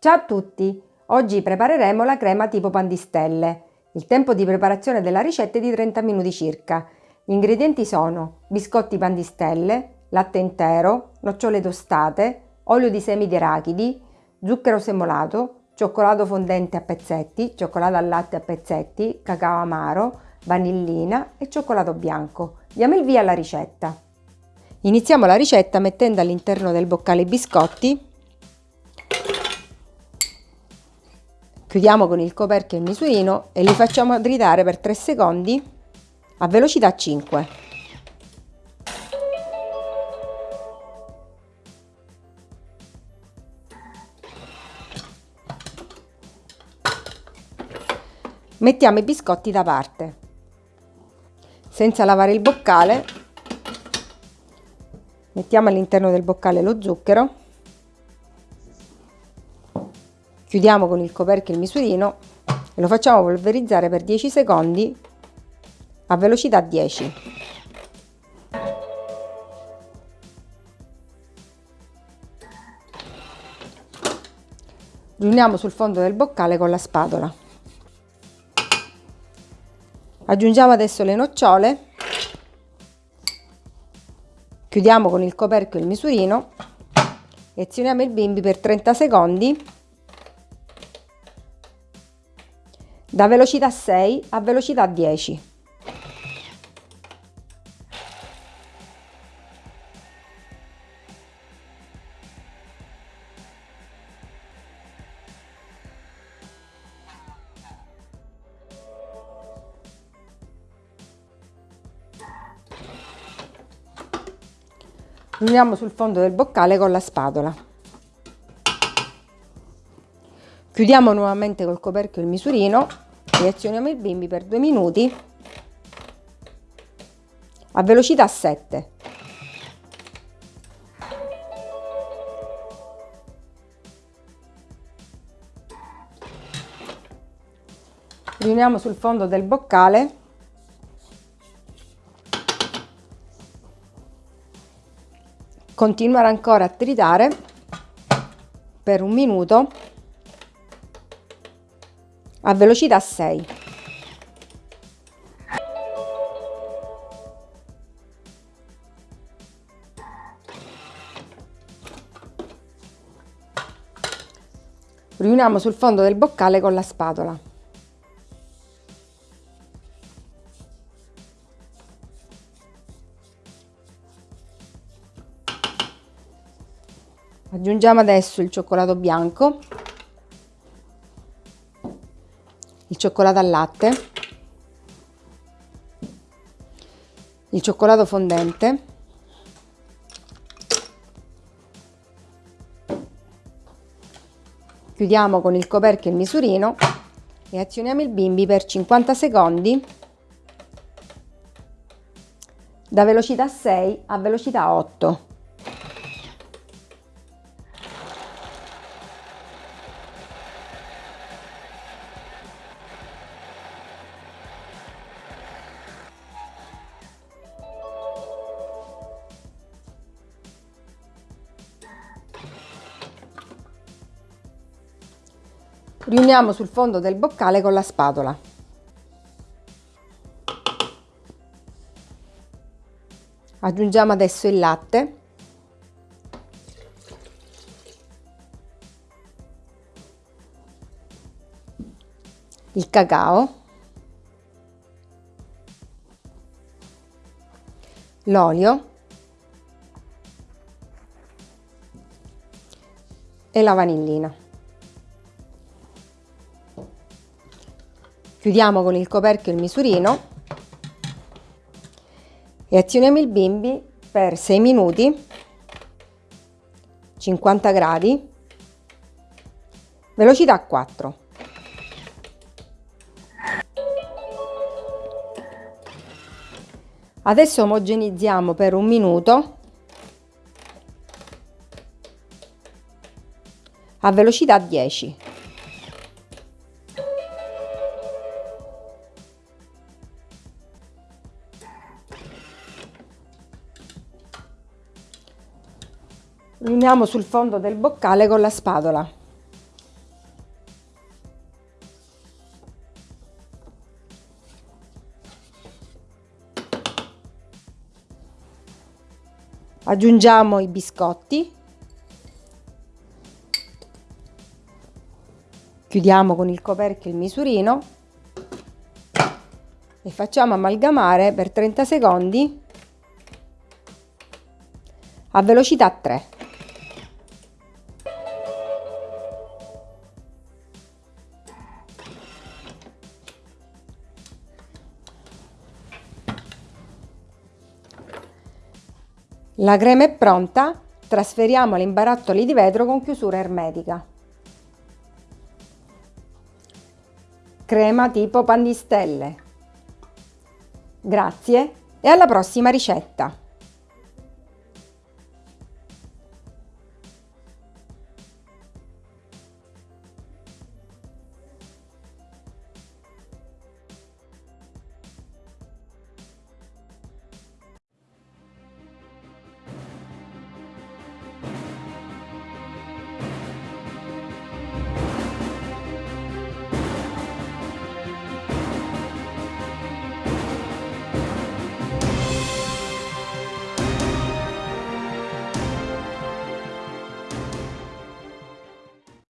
Ciao a tutti! Oggi prepareremo la crema tipo pandistelle. Il tempo di preparazione della ricetta è di 30 minuti circa. Gli ingredienti sono biscotti pandistelle, latte intero, nocciole tostate, olio di semi di arachidi, zucchero semolato, cioccolato fondente a pezzetti, cioccolato al latte a pezzetti, cacao amaro, vanillina e cioccolato bianco. Diamo il via alla ricetta. Iniziamo la ricetta mettendo all'interno del boccale i biscotti, chiudiamo con il coperchio il misurino e li facciamo tritare per 3 secondi a velocità 5. Mettiamo i biscotti da parte. Senza lavare il boccale mettiamo all'interno del boccale lo zucchero chiudiamo con il coperchio il misurino e lo facciamo polverizzare per 10 secondi a velocità 10 riuniamo sul fondo del boccale con la spatola. Aggiungiamo adesso le nocciole. Chiudiamo con il coperchio il misurino. E azioniamo il bimbi per 30 secondi da velocità 6 a velocità 10. Uniamo sul fondo del boccale con la spatola. Chiudiamo nuovamente col coperchio il misurino azioniamo il bimbi per due minuti a velocità 7. Riuniamo sul fondo del boccale continuare ancora a tritare per un minuto a velocità 6 riuniamo sul fondo del boccale con la spatola. Aggiungiamo adesso il cioccolato bianco cioccolato al latte. Il cioccolato fondente. Chiudiamo con il coperchio il misurino e azioniamo il bimbi per 50 secondi. Da velocità 6 a velocità 8 riuniamo sul fondo del boccale con la spatola. Aggiungiamo adesso il latte. Il cacao. L'olio. E la vanillina. Chiudiamo con il coperchio il misurino e azioniamo il bimbi per 6 minuti, 50 gradi, velocità 4. Adesso omogenizziamo per un minuto a velocità 10. uniamo sul fondo del boccale con la spatola. Aggiungiamo i biscotti, chiudiamo con il coperchio il misurino e facciamo amalgamare per 30 secondi a velocità 3. La crema è pronta, trasferiamola in barattoli di vetro con chiusura ermetica. Crema tipo pan di stelle. Grazie e alla prossima ricetta!